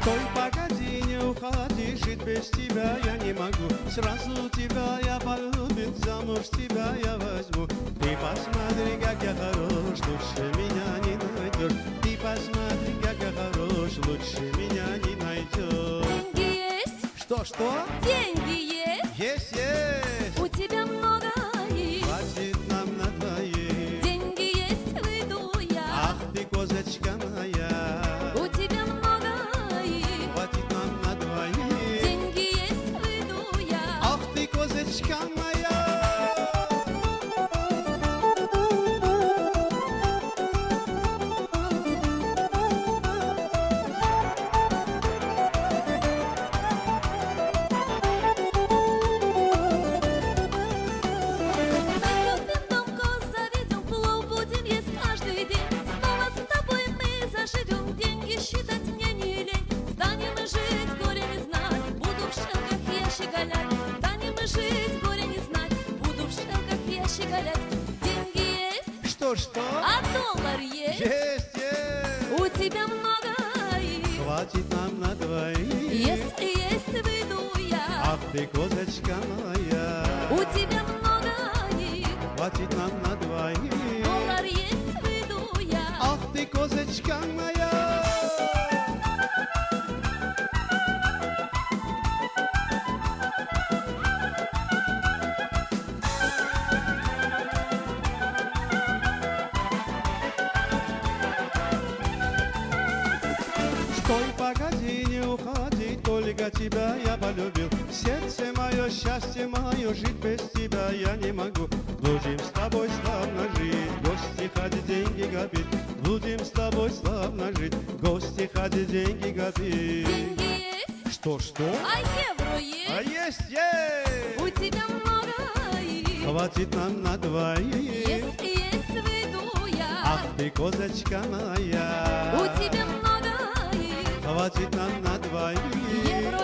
Стой, погоди, не уходи, жить без тебя я не могу. Сразу тебя я полюбил, замуж тебя я возьму. Ты посмотри, как я хорош, лучше меня не найдешь. Ты посмотри, как я хорош, лучше меня не найдешь. Деньги есть, Что-что? деньги есть, Есть, есть! Ах ты, козочка есть, Что-что? а доллар есть, Есть, есть у тебя много их. Хватит нам на двоих Если есть, выйду я, Ах ты, козочка моя у тебя много их. Хватит нам на двоих Доллар есть, выйду я. Ах ты, козочка моя Стой, погоди, не уходи, только тебя я полюбил Сердце мое, счастье мое, жить без тебя я не могу Будем с тобой славно жить, гости ходить, деньги губить Будем с тобой славно жить, гости ходить, деньги губить Деньги есть, Что-что? а евро А есть, есть, есть! у тебя много их. Хватит нам на двоих Если есть, выйду я, Ах ты, козочка моя у тебя. Хватит нам на двоих